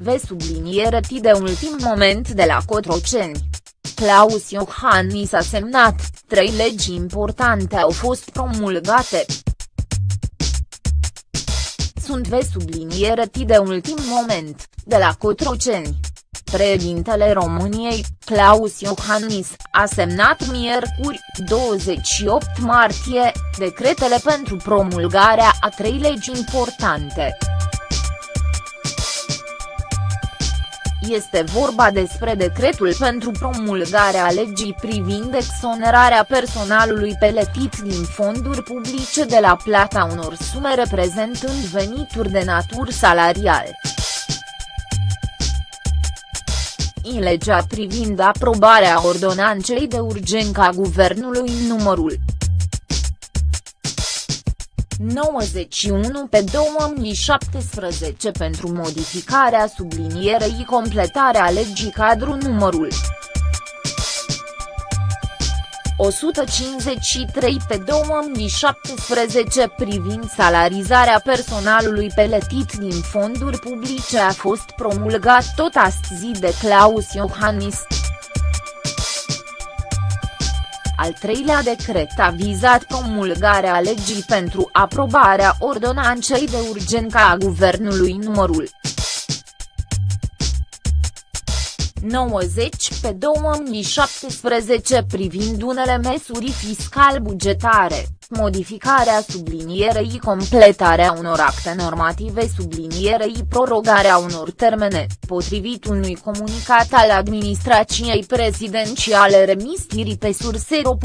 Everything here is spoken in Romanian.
V subliniere T de ultim moment de la Cotroceni. Claus Iohannis a semnat, trei legi importante au fost promulgate. Sunt V subliniere T de ultim moment, de la Cotroceni. Președintele României, Claus Iohannis, a semnat miercuri, 28 martie, decretele pentru promulgarea a trei legi importante. Este vorba despre decretul pentru promulgarea legii privind exonerarea personalului peletit din fonduri publice de la plata unor sume reprezentând venituri de natură salarial. în legea privind aprobarea ordonanței de urgență a guvernului numărul 91 pe 2017 pentru modificarea sublinierei completarea legii cadru numărul 153 pe 2017 privind salarizarea personalului peletit din fonduri publice a fost promulgat tot astăzi de Claus Iohannis. Al treilea decret a vizat promulgarea legii pentru aprobarea ordonanței de urgență a guvernului numărul 90 pe 2017 privind unele măsuri fiscal-bugetare, modificarea sublinierei completarea unor acte normative sublinierei prorogarea unor termene, potrivit unui comunicat al administrației prezidențiale remis pe sursero.